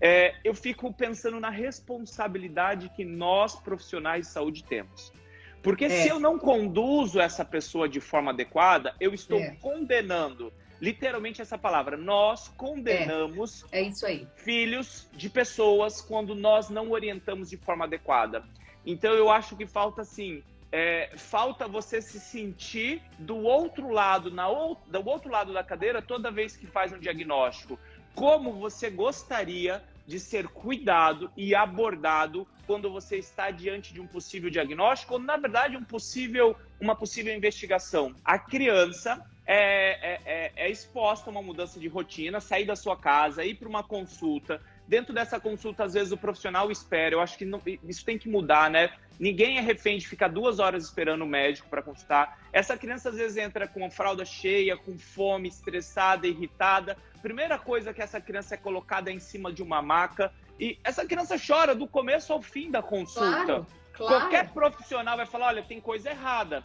é, eu fico pensando na responsabilidade que nós, profissionais de saúde, temos. Porque é. se eu não conduzo essa pessoa de forma adequada, eu estou é. condenando literalmente essa palavra. Nós condenamos é, é isso aí. filhos de pessoas quando nós não orientamos de forma adequada. Então eu acho que falta assim, é, falta você se sentir do outro lado, na ou, do outro lado da cadeira toda vez que faz um diagnóstico. Como você gostaria de ser cuidado e abordado quando você está diante de um possível diagnóstico ou, na verdade, um possível, uma possível investigação. A criança é, é, é, é exposta a uma mudança de rotina, sair da sua casa, ir para uma consulta. Dentro dessa consulta, às vezes, o profissional espera. Eu acho que não, isso tem que mudar, né? Ninguém é refém de ficar duas horas esperando o médico para consultar. Essa criança, às vezes, entra com a fralda cheia, com fome, estressada, irritada primeira coisa que essa criança é colocada é em cima de uma maca e essa criança chora do começo ao fim da consulta. Claro, claro. Qualquer profissional vai falar, olha, tem coisa errada,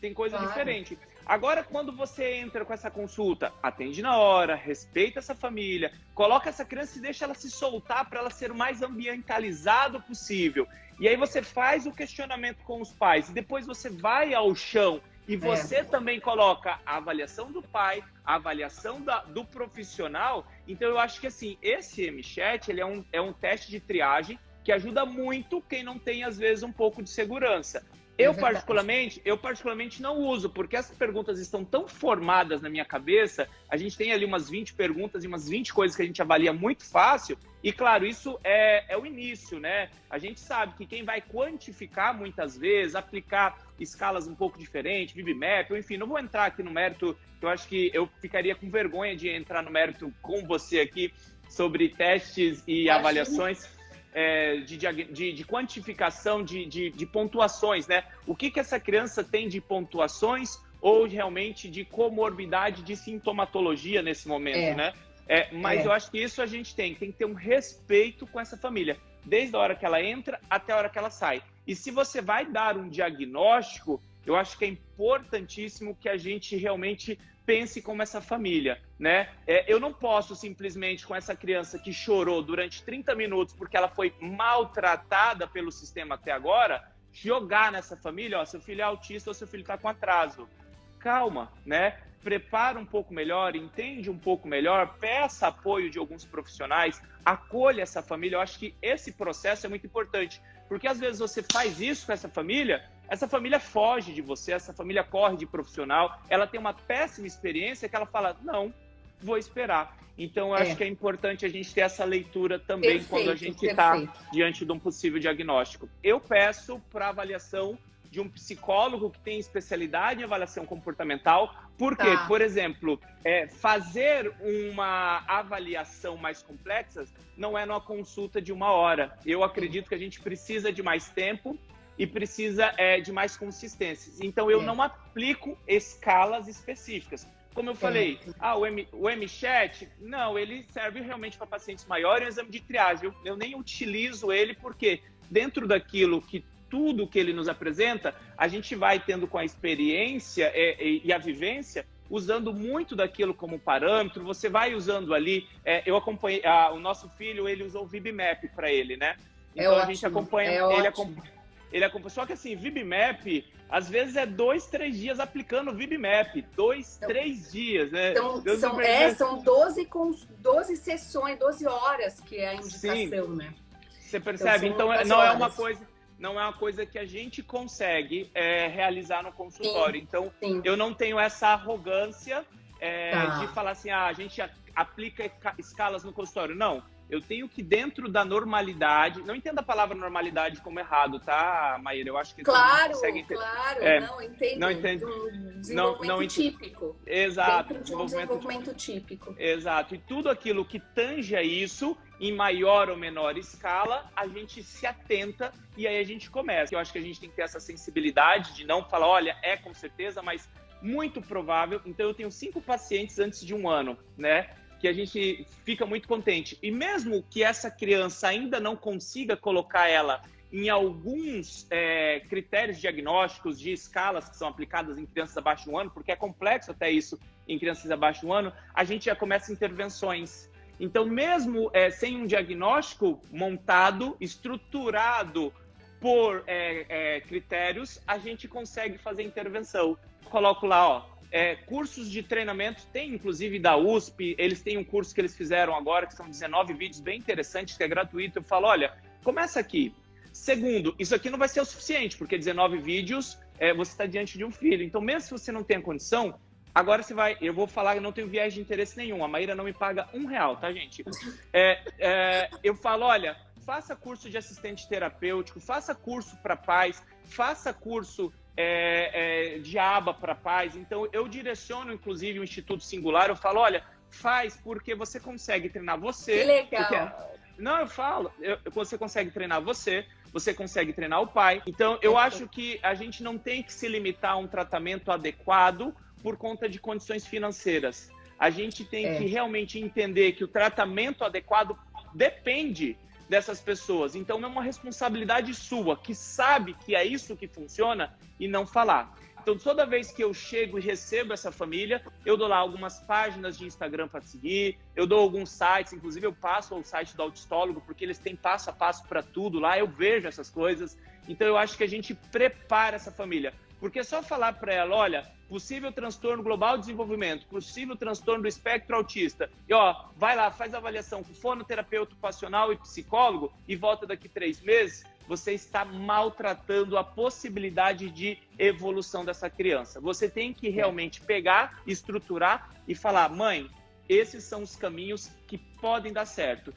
tem coisa claro. diferente. Agora, quando você entra com essa consulta, atende na hora, respeita essa família, coloca essa criança e deixa ela se soltar para ela ser o mais ambientalizado possível. E aí você faz o questionamento com os pais e depois você vai ao chão e é. você é. também coloca a avaliação do pai, a avaliação da, do profissional. Então eu acho que assim, esse MChat, ele é um, é um teste de triagem que ajuda muito quem não tem, às vezes, um pouco de segurança. Eu, é particularmente, eu particularmente não uso, porque essas perguntas estão tão formadas na minha cabeça. A gente tem ali umas 20 perguntas e umas 20 coisas que a gente avalia muito fácil. E, claro, isso é, é o início, né? A gente sabe que quem vai quantificar muitas vezes, aplicar escalas um pouco diferentes, VibMap, enfim, não vou entrar aqui no mérito, eu acho que eu ficaria com vergonha de entrar no mérito com você aqui sobre testes e avaliações é, de, de, de, quantificação de, de, de, pontuações, né? O que, que essa criança tem de pontuações ou realmente de comorbidade de sintomatologia nesse momento, é. né? É, mas é. eu acho que isso a gente tem, tem que ter um respeito com essa família, desde a hora que ela entra até a hora que ela sai. E se você vai dar um diagnóstico, eu acho que é importantíssimo que a gente realmente pense como essa família, né? É, eu não posso simplesmente com essa criança que chorou durante 30 minutos porque ela foi maltratada pelo sistema até agora, jogar nessa família, ó, seu filho é autista ou seu filho está com atraso. Calma, né? Prepara um pouco melhor, entende um pouco melhor, peça apoio de alguns profissionais, acolha essa família. Eu acho que esse processo é muito importante, porque às vezes você faz isso com essa família essa família foge de você, essa família corre de profissional, ela tem uma péssima experiência que ela fala, não, vou esperar. Então, eu é. acho que é importante a gente ter essa leitura também perfeito, quando a gente está diante de um possível diagnóstico. Eu peço para avaliação de um psicólogo que tem especialidade em avaliação comportamental, porque, tá. por exemplo, é, fazer uma avaliação mais complexa não é numa consulta de uma hora. Eu acredito que a gente precisa de mais tempo e precisa é, de mais consistência. Então, eu é. não aplico escalas específicas. Como eu falei, é. ah, o, M, o MChat, não, ele serve realmente para pacientes maiores, é um exame de triagem. Eu, eu nem utilizo ele porque dentro daquilo que tudo que ele nos apresenta, a gente vai tendo com a experiência e, é, e, e a vivência, usando muito daquilo como parâmetro, você vai usando ali, eu acompanhei, a, o nosso filho, ele usou o VibMap para ele, né? Então é a gente acompanha, é ele acompanha ele acompanha. Só que assim, VibMap, às vezes é dois, três dias aplicando o VibMap. Dois, então, três dias, né? Então, são, é, são 12, com, 12 sessões, 12 horas que é a indicação, Sim. né? Você percebe? Então, então não é uma coisa. Não é uma coisa que a gente consegue é, realizar no consultório. Sim, então, sim. eu não tenho essa arrogância é, tá. de falar assim, ah, a gente aplica escalas no consultório. Não eu tenho que, dentro da normalidade, não entenda a palavra normalidade como errado, tá, Maíra? Eu acho que claro, consegue entender. Claro, é, não, entendo. Não entende. Um desenvolvimento não, não típico. Exato. Dentro de um desenvolvimento típico. Exato. E tudo aquilo que tange a isso, em maior ou menor escala, a gente se atenta e aí a gente começa. Eu acho que a gente tem que ter essa sensibilidade de não falar, olha, é com certeza, mas muito provável. Então, eu tenho cinco pacientes antes de um ano, né? Que a gente fica muito contente. E mesmo que essa criança ainda não consiga colocar ela em alguns é, critérios diagnósticos de escalas que são aplicadas em crianças abaixo de um ano, porque é complexo até isso em crianças abaixo de um ano, a gente já começa intervenções. Então, mesmo é, sem um diagnóstico montado, estruturado por é, é, critérios, a gente consegue fazer intervenção. Coloco lá, ó, é, cursos de treinamento, tem inclusive da USP, eles têm um curso que eles fizeram agora, que são 19 vídeos bem interessantes, que é gratuito. Eu falo, olha, começa aqui. Segundo, isso aqui não vai ser o suficiente, porque 19 vídeos, é, você está diante de um filho. Então, mesmo se você não tem a condição, Agora você vai, eu vou falar não tenho viés de interesse nenhum. A Maíra não me paga um real, tá, gente? É, é, eu falo, olha, faça curso de assistente terapêutico, faça curso para pais, faça curso é, é, de aba para pais. Então, eu direciono, inclusive, o Instituto Singular. Eu falo, olha, faz porque você consegue treinar você. Que legal. Porque... Não, eu falo, eu, você consegue treinar você, você consegue treinar o pai. Então, eu acho que a gente não tem que se limitar a um tratamento adequado por conta de condições financeiras. A gente tem é. que realmente entender que o tratamento adequado depende dessas pessoas. Então é uma responsabilidade sua, que sabe que é isso que funciona e não falar. Então, toda vez que eu chego e recebo essa família, eu dou lá algumas páginas de Instagram para seguir, eu dou alguns sites, inclusive eu passo ao site do autistólogo, porque eles têm passo a passo para tudo lá, eu vejo essas coisas. Então, eu acho que a gente prepara essa família. Porque só falar para ela, olha, possível transtorno global de desenvolvimento, possível transtorno do espectro autista, e ó, vai lá, faz avaliação com fonoterapeuta ocupacional e psicólogo e volta daqui três meses, você está maltratando a possibilidade de evolução dessa criança. Você tem que realmente pegar, estruturar e falar, mãe, esses são os caminhos que podem dar certo.